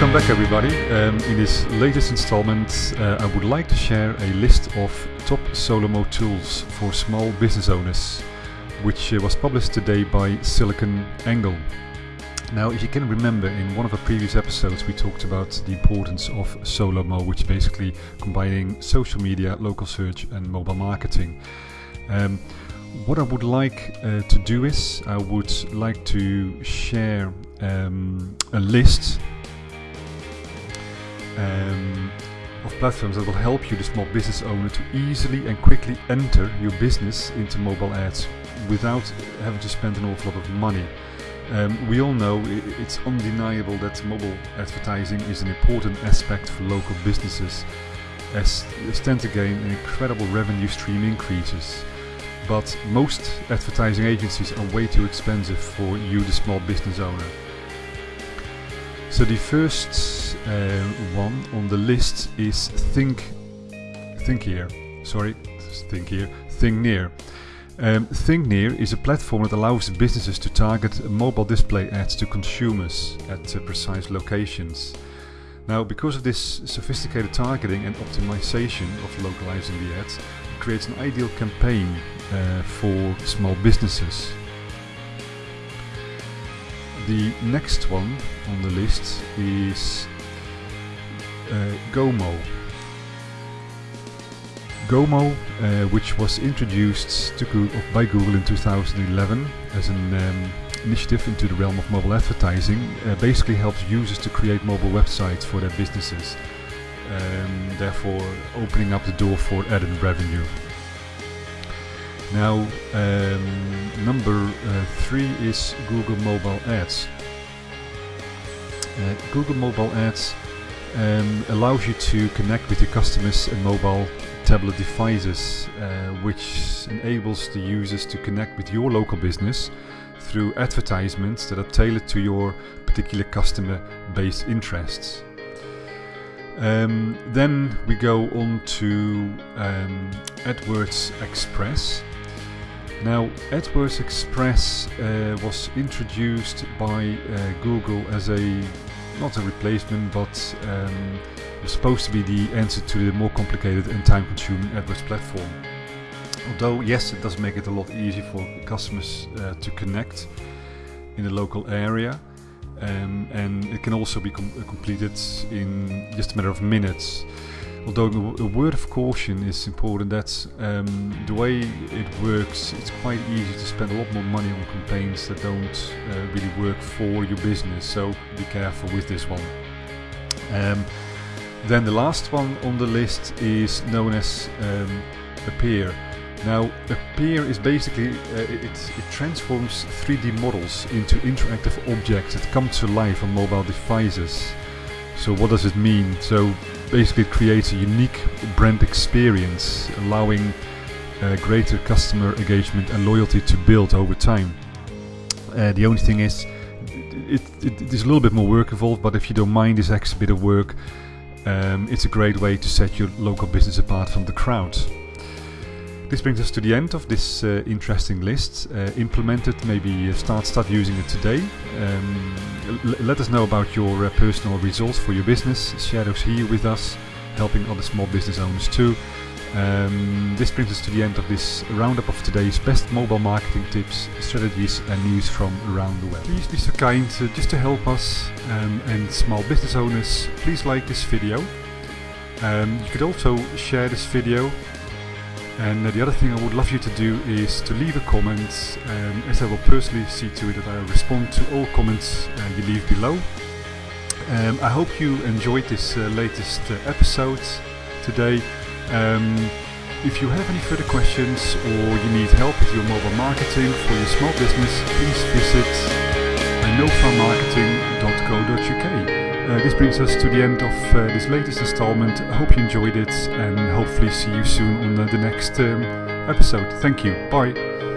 Welcome back, everybody. Um, in this latest installment, uh, I would like to share a list of top Solomo tools for small business owners, which uh, was published today by SiliconANGLE. Now, if you can remember, in one of the previous episodes, we talked about the importance of Solomo, which basically combining social media, local search, and mobile marketing. Um, what I would like uh, to do is, I would like to share um, a list um, of platforms that will help you, the small business owner, to easily and quickly enter your business into mobile ads without having to spend an awful lot of money. Um, we all know it's undeniable that mobile advertising is an important aspect for local businesses as they stand to gain an incredible revenue stream increases. But most advertising agencies are way too expensive for you, the small business owner. So the first uh, one on the list is Think Think Here. Sorry, Think Here. Thinknear. Um, Thinknear is a platform that allows businesses to target mobile display ads to consumers at uh, precise locations. Now, because of this sophisticated targeting and optimization of localizing the ads, it creates an ideal campaign uh, for small businesses. The next one on the list is uh, Gomo. Gomo, uh, which was introduced by Google in 2011 as an um, initiative into the realm of mobile advertising, uh, basically helps users to create mobile websites for their businesses, um, therefore opening up the door for added revenue. Now, um, number uh, three is Google Mobile Ads. Uh, Google Mobile Ads um, allows you to connect with your customers and mobile tablet devices, uh, which enables the users to connect with your local business through advertisements that are tailored to your particular customer base interests. Um, then we go on to um, AdWords Express. Now, AdWords Express uh, was introduced by uh, Google as a not a replacement, but um, supposed to be the answer to the more complicated and time-consuming AdWords platform. Although, yes, it does make it a lot easier for customers uh, to connect in the local area, um, and it can also be com completed in just a matter of minutes although a word of caution is important that um, the way it works it's quite easy to spend a lot more money on campaigns that don't uh, really work for your business so be careful with this one. Um, then the last one on the list is known as um, Appear. Now Appear is basically uh, it, it transforms 3D models into interactive objects that come to life on mobile devices. So what does it mean? So basically creates a unique brand experience, allowing uh, greater customer engagement and loyalty to build over time. Uh, the only thing is, it, it, it is a little bit more work involved, but if you don't mind this extra bit of work, um, it's a great way to set your local business apart from the crowd. This brings us to the end of this uh, interesting list. Uh, implement it, maybe start start using it today. Um, let us know about your uh, personal results for your business. Those here with us, helping other small business owners too. Um, this brings us to the end of this roundup of today's best mobile marketing tips, strategies and news from around the web. Please be so kind, uh, just to help us um, and small business owners, please like this video. Um, you could also share this video and the other thing I would love you to do is to leave a comment, um, as I will personally see to it that I respond to all comments uh, you leave below. Um, I hope you enjoyed this uh, latest uh, episode today. Um, if you have any further questions or you need help with your mobile marketing for your small business, please visit nofamarketing.co.uk. Uh, this brings us to the end of uh, this latest installment. I hope you enjoyed it and hopefully see you soon on uh, the next um, episode. Thank you. Bye.